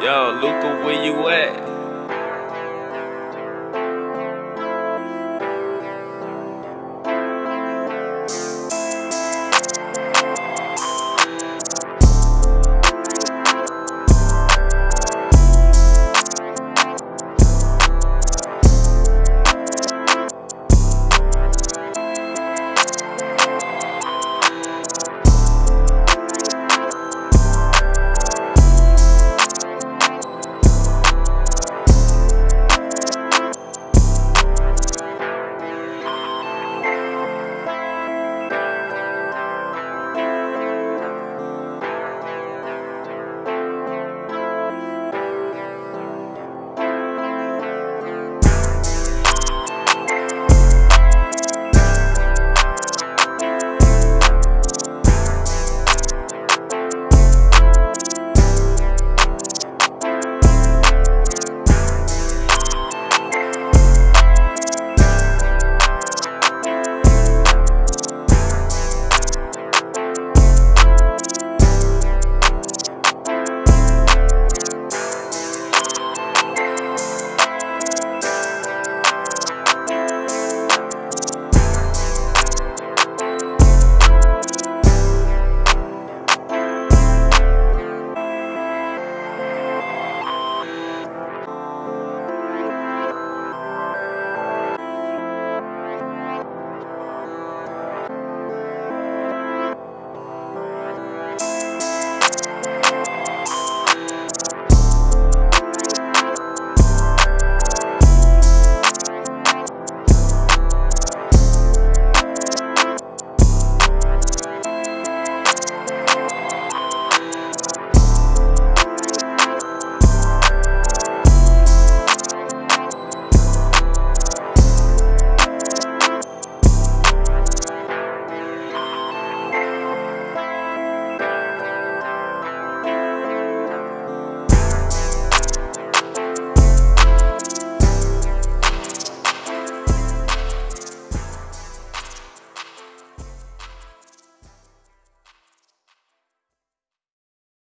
Yo, Luca, where you at?